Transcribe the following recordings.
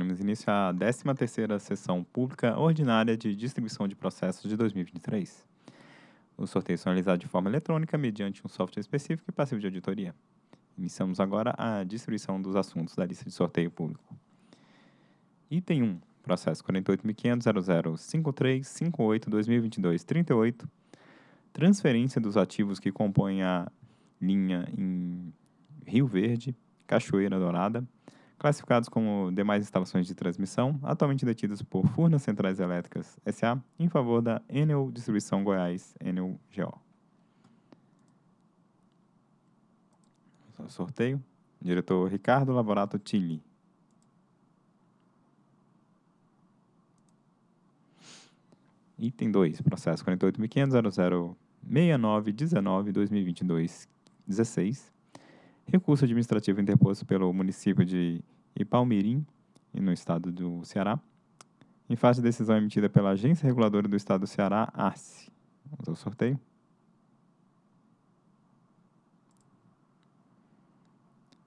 daremos início à 13ª Sessão Pública Ordinária de Distribuição de Processos de 2023. Os sorteios são realizados de forma eletrônica mediante um software específico e passivo de auditoria. Iniciamos agora a distribuição dos assuntos da lista de sorteio público. Item 1, processo 48.500.005358-2022-38, transferência dos ativos que compõem a linha em Rio Verde, Cachoeira Dourada, classificados como demais instalações de transmissão, atualmente detidos por Furnas Centrais Elétricas S.A., em favor da Enel Distribuição Goiás, Enel GO. Sorteio. Diretor Ricardo Laborato Tilly. Item 2, processo 48.500.006919-2022-16. Recurso administrativo interposto pelo município de Ipalmirim, no estado do Ceará, em face de decisão emitida pela Agência Reguladora do Estado do Ceará, ARCE. Vamos ao sorteio.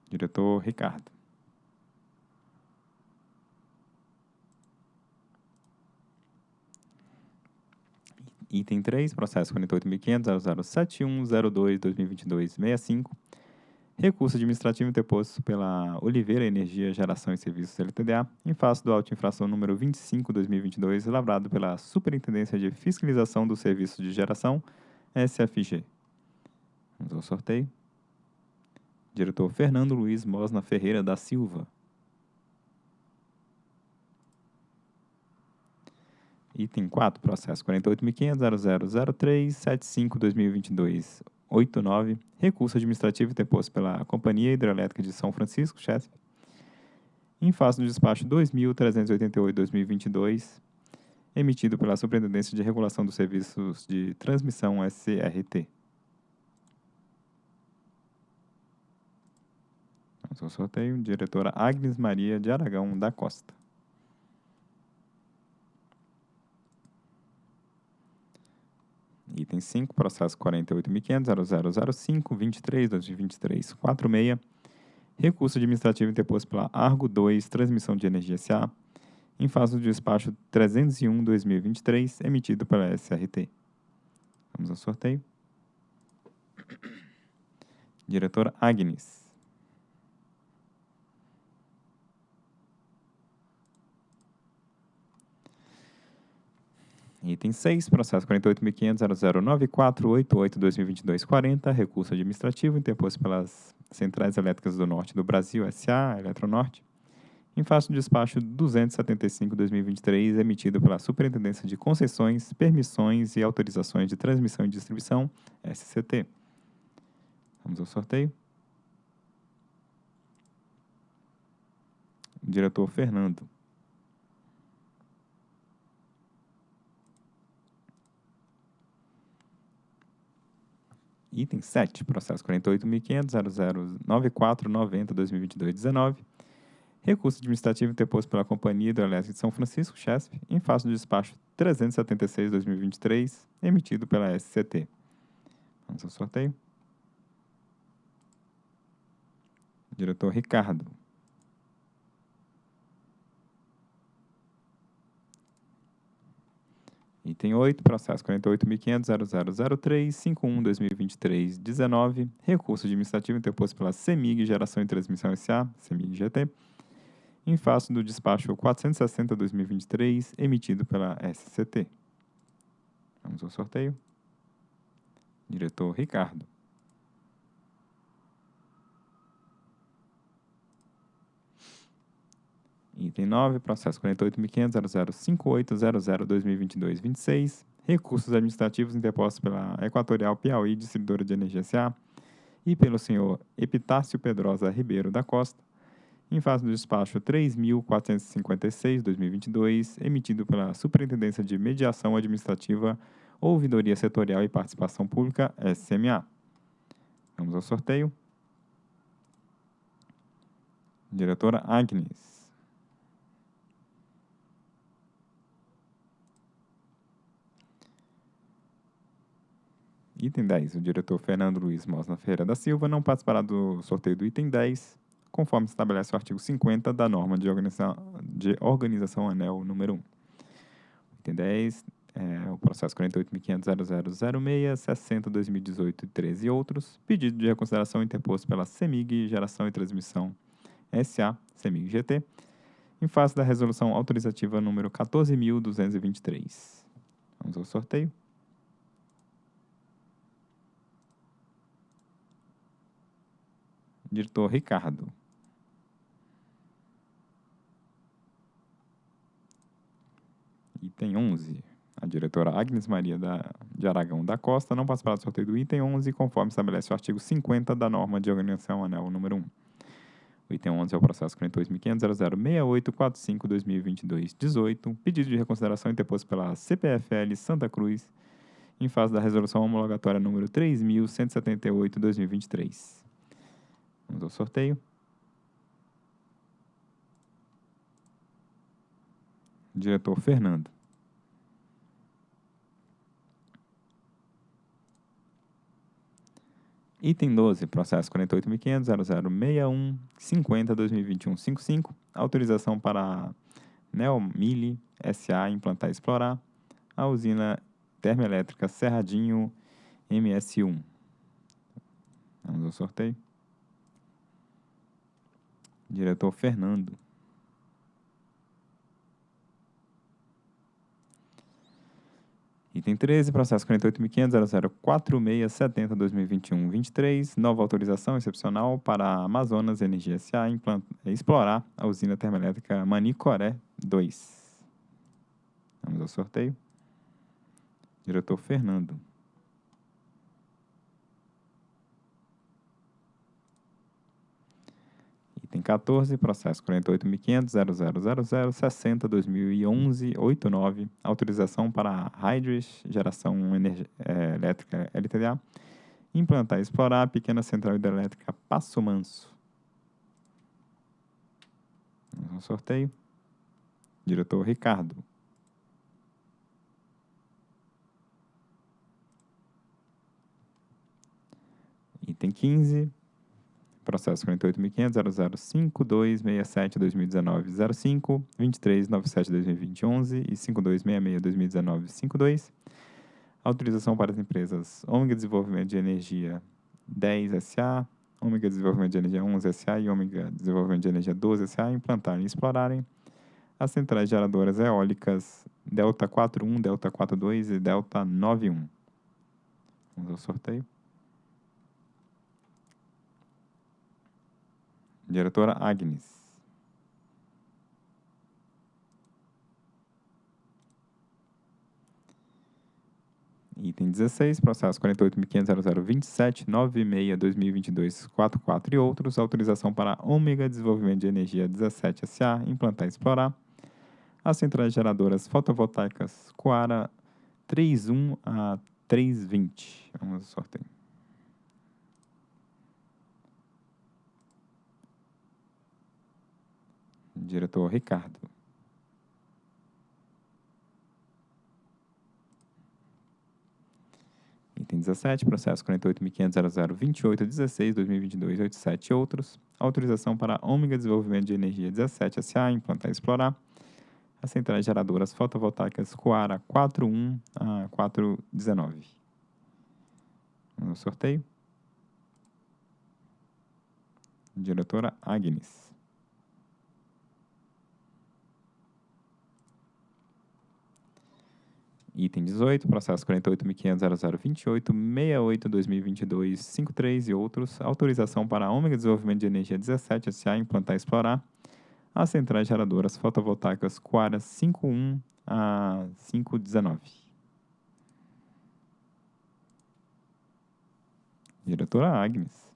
Diretor Ricardo. Item 3, processo 48.500.007102-2022-65. Recurso administrativo interposto pela Oliveira Energia Geração e Serviços LTDA, em face do auto infração número 25-2022, elaborado pela Superintendência de Fiscalização do Serviço de Geração, SFG. Vamos ao sorteio. Diretor Fernando Luiz Mosna Ferreira da Silva. Item 4, processo 48.500.0003.75.2022.89, recurso administrativo interposto pela Companhia Hidrelétrica de São Francisco, CHESP, em face do despacho 2.388.2022, emitido pela Superintendência de Regulação dos Serviços de Transmissão SCRT. Vamos ao sorteio. Diretora Agnes Maria de Aragão da Costa. Item 5, processo 48.500.0005.23.2023.46. Recurso administrativo interposto pela Argo 2, Transmissão de Energia SA, em face do despacho 301-2023, emitido pela SRT. Vamos ao sorteio. Diretora Agnes. Item 6, processo 48.500.009488-2022-40, recurso administrativo interposto pelas Centrais Elétricas do Norte do Brasil, SA, Eletronorte, em face do despacho 275-2023, emitido pela Superintendência de Concessões, Permissões e Autorizações de Transmissão e Distribuição, SCT. Vamos ao sorteio. Diretor Fernando. Item 7, processo 48.500.0094.90.2022.19. Recurso administrativo interposto pela Companhia Hidroelétrica de São Francisco, CHESP, em face do despacho 376-2023, emitido pela SCT. Vamos ao sorteio. Diretor Ricardo. Item 8, processo 48.500.0003.51.2023.19, recurso administrativo interposto pela CEMIG Geração e Transmissão SA, CEMIG GT, em face do despacho 460-2023, emitido pela SCT. Vamos ao sorteio. Diretor Ricardo. Item 9, processo 48.500.0058.00.2022.26, recursos administrativos interpostos pela Equatorial Piauí Distribuidora de Energia S.A. e pelo senhor Epitácio Pedrosa Ribeiro da Costa, em face do despacho 3.456.2022, emitido pela Superintendência de Mediação Administrativa, Ouvidoria Setorial e Participação Pública, SMA. Vamos ao sorteio. Diretora Agnes. Item 10. O diretor Fernando Luiz Mosna Ferreira da Silva não participará do sorteio do item 10, conforme estabelece o artigo 50 da norma de organização, de organização ANEL número 1. Item 10, é, o processo 48.500.0006, 60, 2018 e 13 e outros, pedido de reconsideração interposto pela CEMIG Geração e Transmissão SA, CEMIG GT, em face da resolução autorizativa número 14.223. Vamos ao sorteio. Diretor Ricardo. Item 11. A diretora Agnes Maria da, de Aragão da Costa não participará do sorteio do item 11, conforme estabelece o artigo 50 da norma de organização anel número 1. O item 11 é o processo 42.500.006845-2022-18, pedido de reconsideração interposto pela CPFL Santa Cruz, em fase da resolução homologatória número 3.178-2023. Vamos ao sorteio. Diretor Fernando. Item 12, processo 48.500.0061.50.2021.55, autorização para a Neomili SA implantar e explorar a usina termoelétrica Cerradinho MS1. Vamos ao sorteio. Diretor Fernando. Item 13, processo 48.500.004670.2021-23, nova autorização excepcional para a Amazonas Energia S.A. explorar a usina termoelétrica Manicoré 2. Vamos ao sorteio. Diretor Fernando. Item 14, processo 48.500.0000.60.2011.89, autorização para a Hydris Geração é, Elétrica LTDA, implantar e explorar a pequena central hidrelétrica Passo Manso. Ao sorteio. Diretor Ricardo. Item 15, processo 48.500.005267.2019.05, 2397.2020.11 e 5266.2019.52. Autorização para as empresas Ômega Desenvolvimento de Energia 10 SA, Ômega Desenvolvimento de Energia 11 SA e Ômega Desenvolvimento de Energia 12 SA implantarem e explorarem as centrais geradoras eólicas Delta 41, Delta 42 e Delta 91. Vamos ao sorteio. Diretora Agnes. Item 16, processo 48.500.0027.96.2022.44 e outros, autorização para Ômega Desenvolvimento de Energia 17 SA, implantar e explorar as centrais geradoras fotovoltaicas Coara 31 a 320. Vamos ao sorteio. Diretor Ricardo. Item 17, processo 48.500.0028.16.2022.87 e outros. Autorização para Ômega Desenvolvimento de Energia 17 SA implantar e explorar as centrais geradoras fotovoltaicas Coara 41 a 419. No sorteio. Diretora Agnes. Item 18, processo 48.500.0028.68.2022.53 e outros. Autorização para a Ômega Desenvolvimento de Energia 17 SA implantar e explorar as centrais geradoras fotovoltaicas Quara 51 a 519. Diretora Agnes.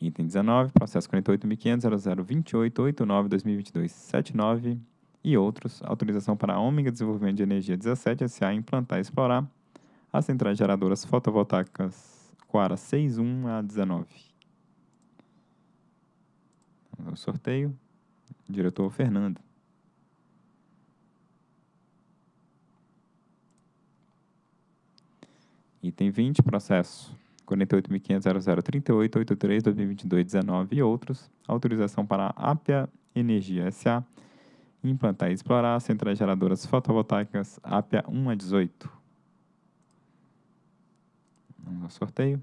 Item 19, processo 48.500.0028.89.2022.79 e outros, autorização para a Ômega Desenvolvimento de Energia 17 SA implantar e explorar as centrais geradoras fotovoltaicas Quara 61 a 19. Vamos ao sorteio. Diretor Fernando. Item 20, processo 48.500.0038.83.2022.19 e outros. Autorização para a Apia Energia S.A. implantar e explorar centrais geradoras fotovoltaicas Apia 1 a 18. Vamos ao sorteio.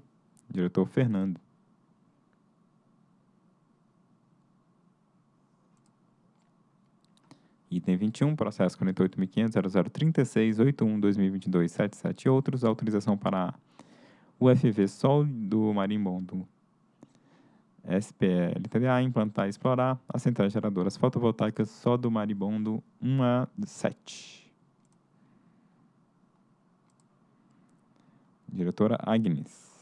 Diretor Fernando. Item 21, processo 48.500.0036.81.2022.77 e outros. Autorização para UFV Sol do Marimbondo SPL TDA implantar e explorar as centrais geradoras fotovoltaicas só do Maribondo 1 a 7. Diretora Agnes.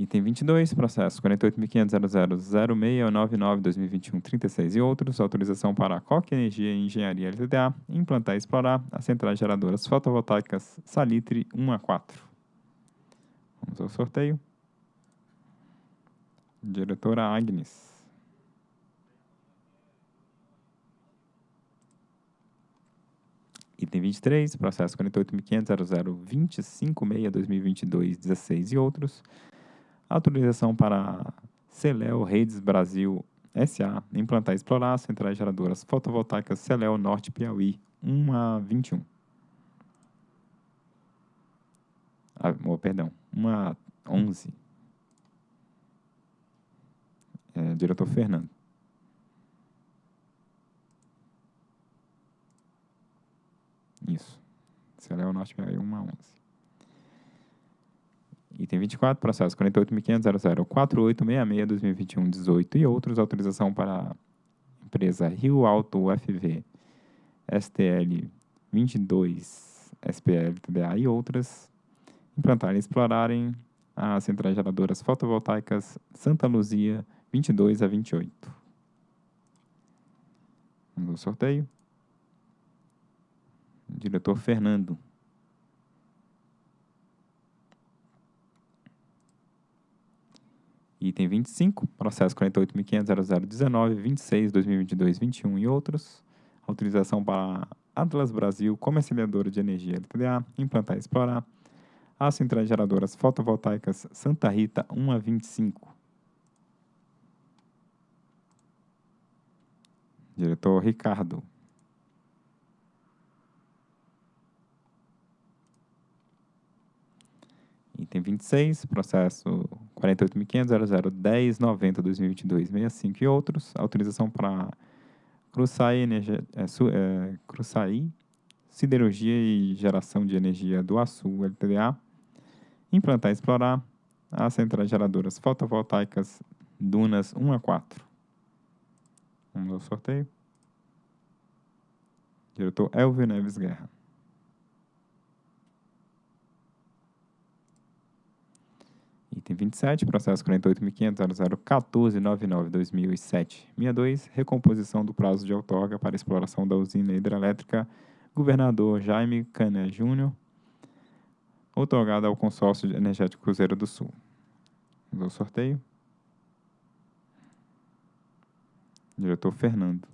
Item 22, processo 48.500.0006.99.2021.36 e outros. Autorização para a Coque Energia e Engenharia LTDA implantar e explorar as centrais geradoras fotovoltaicas Salitre 1 a 4. Vamos ao sorteio. Diretora Agnes. Item 23, processo 48.500.0025.6.2022.16 e outros autorização para Celel Redes Brasil SA implantar e explorar centrais geradoras fotovoltaicas Celel Norte Piauí 1 a 21. Ah, oh, perdão, 1 a 11. É, diretor Fernando. Isso. Celel Norte Piauí 1 a 11. Item 24, processo 48.500.004866-2021-18 e outros, autorização para a empresa Rio Alto UFV STL 22 SPL TDA e outras, implantarem e explorarem as centrais geradoras fotovoltaicas Santa Luzia 22 a 28. Vamos ao sorteio. Diretor Fernando. Item 25, processo 48.500.0019.26.2022.21 e outros. Autorização para Atlas Brasil, comercializadora de energia LTDA, implantar e explorar as centrais geradoras fotovoltaicas Santa Rita 1 a 25. Diretor Ricardo. Item 26, processo 48.500.0010.90.2022.65 e outros. Autorização para Cruçai, Energia, é, su, é, Cruçai Siderurgia e Geração de Energia do Açu, LTDA. Implantar e explorar as centrais geradoras fotovoltaicas Dunas 1 a 4. Vamos ao sorteio. Diretor Elvio Neves Guerra. Item 27, processo 48.500.0014.99.2007. 62, recomposição do prazo de outorga para exploração da usina hidrelétrica Governador Jaime Cané Júnior, outorgada ao consórcio energético Cruzeiro do Sul. Vamos ao sorteio. Diretor Fernando.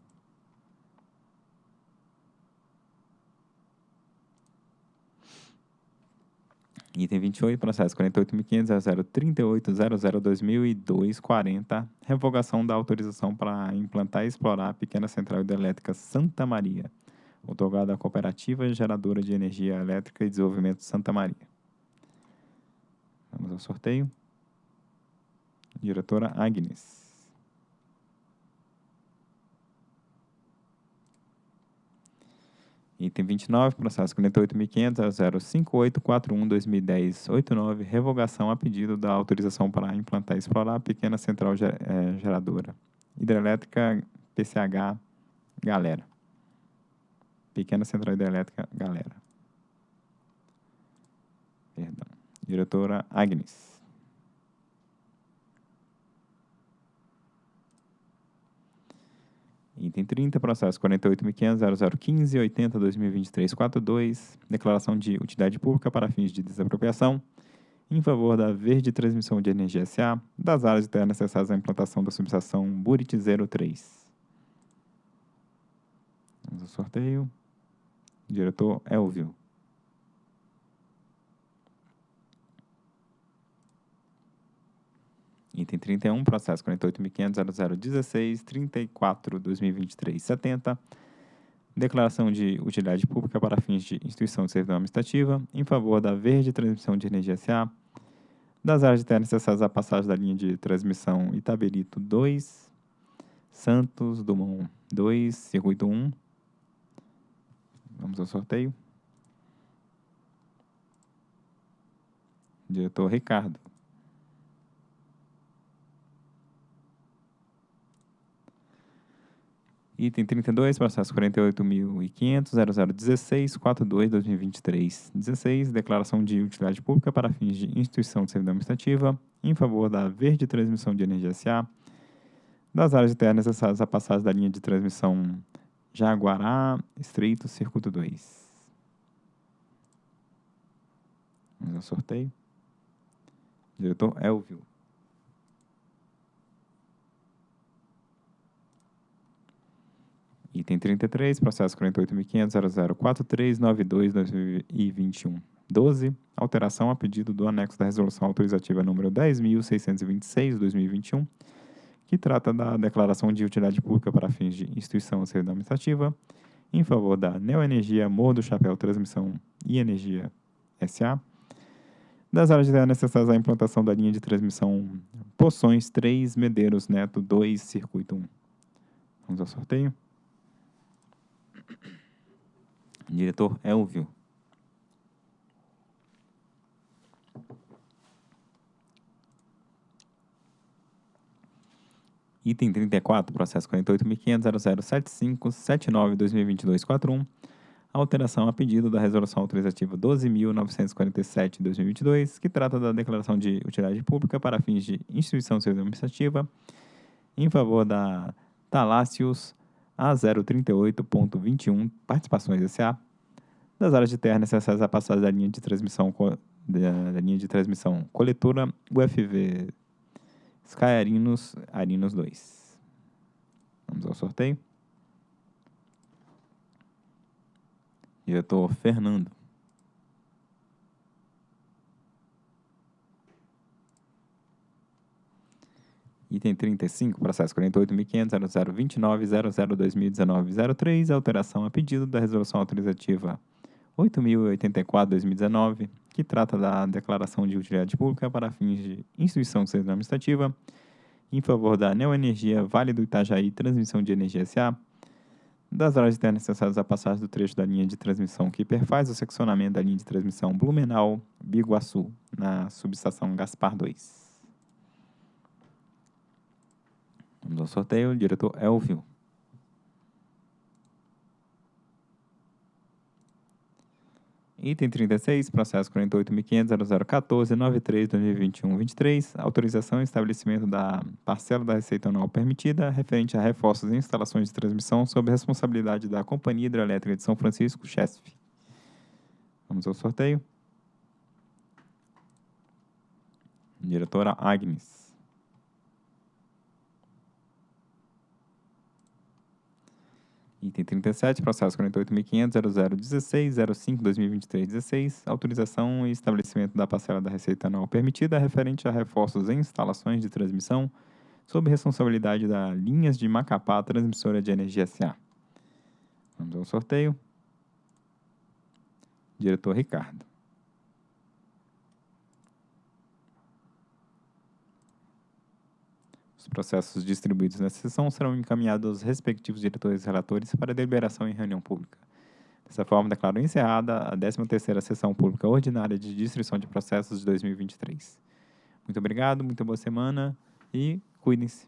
Item 28, processo 48.500.038.00.2002.40, revogação da autorização para implantar e explorar a pequena central hidrelétrica Santa Maria, otorgada à Cooperativa Geradora de Energia Elétrica e Desenvolvimento Santa Maria. Vamos ao sorteio. Diretora Agnes. Item 29, processo 48.500.05841.2010.89, revogação a pedido da autorização para implantar e explorar a pequena central eh, geradora hidrelétrica PCH Galera. Pequena central hidrelétrica Galera. Perdão. Diretora Agnes. Item 30, processo 48.500.0015.80.2023.42, declaração de utilidade pública para fins de desapropriação, em favor da Verde Transmissão de Energia SA, das áreas terra necessárias à implantação da subestação Burit 03. Vamos ao sorteio. Diretor Elvio. Item 31, processo 48.500.0016.34.2023.70. Declaração de utilidade pública para fins de instituição de servidão administrativa em favor da Verde Transmissão de Energia SA, das áreas de terra necessárias à passagem da linha de transmissão Itaberito 2, Santos Dumont 2, circuito 1. Vamos ao sorteio. Diretor Ricardo. Item 32, processo 48.500.0016.42.2023. 16, declaração de utilidade pública para fins de instituição de servidão administrativa em favor da Verde Transmissão de Energia SA, das áreas de terra necessárias à passagem da linha de transmissão Jaguará, Estreito, Circuito 2. Vamos ao sorteio. Diretor Elvio. Item 33, processo 48.500.0043.92.2021. 12. Alteração a pedido do anexo da resolução autorizativa número 10.626-2021, que trata da declaração de utilidade pública para fins de instituição ou servidão administrativa, em favor da Neoenergia Morro do Chapéu Transmissão e Energia SA, das áreas de necessárias à implantação da linha de transmissão Poções 3, Medeiros Neto 2, Circuito 1. Vamos ao sorteio. Diretor Elvio. Item 34, processo 48.500.0075.79.2022.41. Alteração a pedido da Resolução Autorizativa 12.947-2022, que trata da declaração de utilidade pública para fins de instituição civil administrativa em favor da Talácios A038.21 Participações SA, das áreas de terra necessárias à passagem da linha de transmissão, da, da linha de transmissão coletora UFV Sky Arinos, Arinos 2. Vamos ao sorteio. Diretor Fernando. Item 35, processo 48.500.0029.002019.03, alteração a pedido da resolução autorizativa 8.084-2019, que trata da declaração de utilidade pública para fins de instituição de serviço administrativa em favor da Neoenergia Vale do Itajaí Transmissão de Energia SA, das áreas internas necessárias à passagem do trecho da linha de transmissão que perfaz o seccionamento da linha de transmissão Blumenau, Biguaçu, na subestação Gaspar 2. Vamos ao sorteio. O diretor Elvio. Item 36, processo 48.500.0014.93.2021.23, autorização e estabelecimento da parcela da receita anual permitida referente a reforços e instalações de transmissão sob responsabilidade da Companhia Hidrelétrica de São Francisco, CHESF. Vamos ao sorteio. Diretora Agnes. Item 37, processo 48.500.0016.05.2023.16, autorização e estabelecimento da parcela da receita anual permitida referente a reforços em instalações de transmissão sob responsabilidade da Linhas de Macapá Transmissora de Energia SA. Vamos ao sorteio. Diretor Ricardo. Os processos distribuídos nessa sessão serão encaminhados aos respectivos diretores e relatores para deliberação em reunião pública. Dessa forma, declaro encerrada a 13ª Sessão Pública Ordinária de Distribuição de Processos de 2023. Muito obrigado, muito boa semana e cuidem-se.